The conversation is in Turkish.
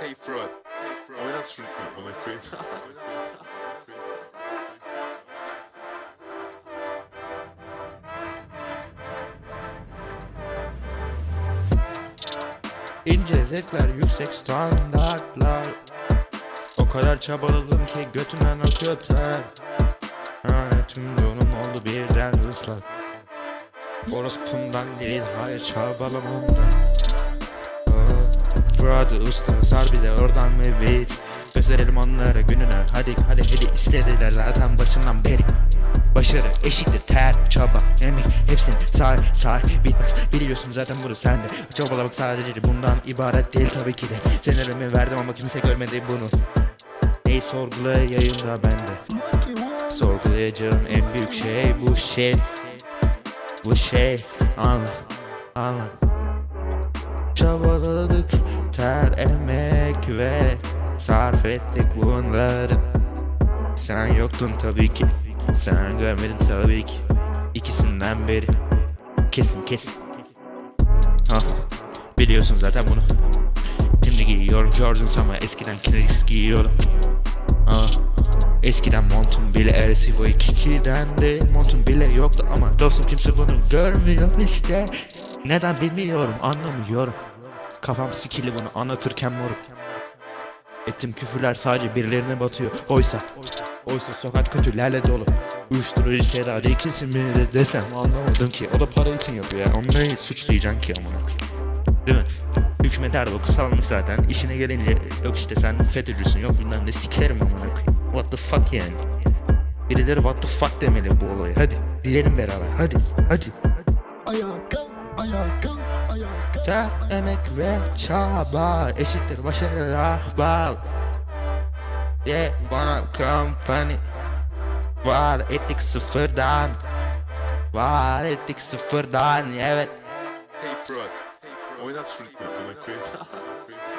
Hey Fred. Hey Fred. Oynat şu ritmi ona koyayım. İnce zevkler, yüksek standartlar O kadar çabaladım ki götümden akıyor ter ha, Tüm yolum oldu birden ıslak Orospundan değil, hayır çabalamamdan Fırat'ı usta sar bize oradan beat? Gösterelim onlara gününü hadi hadi hadi. İstediler zaten başından beri. Başarı eşittir ter, çaba, emek. Hepsini say say bitmez. Biliyorsun zaten bunu sende Çabalamak sadece bundan ibaret değil tabii ki de. Senelerimi verdim ama kimse görmedi bunu. Neyi sorgulayayım da bende Sorgulayacağım en büyük şey bu şey. Bu şey. Anla anla Çabaladık. Ter, emek ve sarf ettik bunları. Sen yoktun tabii ki. Sen görmedin tabii ki. İkisinden beri Kesin kesin. Ah biliyorsun zaten bunu. Şimdi giyiyorum Jordans ama eskiden Kineris giyiyordum. Ah Eskiden montum bile LCV 2'den de montum bile yoktu ama dostum kimse bunu görmüyor işte Neden bilmiyorum anlamıyorum. Kafam sikili bunu anlatırken moruk Ettim küfürler sadece birilerine batıyor. Oysa Oysa sokak kötülerle dolu. Uyuşturucu şeyler ikisi mi de desem anlamadım ki. O da para için yapıyor ya. Onu neyi suçlayacaksın ki amına Değil mi? Hükümet Erdoğan salmış zaten. İşine gelince yok işte sen FETÖ'cüsün yok bilmem ne sikerim amına What the fuck yani? Birileri what the fuck demeli bu olayı hadi Dilerim beraber. Hadi hadi. Ayağa kalk, ayağa kalk, ayağa kalk. Ter, emek ve çaba eşittir başarı ahbap Yeah, bana company Var ettik sıfırdan Var ettik sıfırdan evet Hey Fred. Oynat şu ritmi ona koyayım.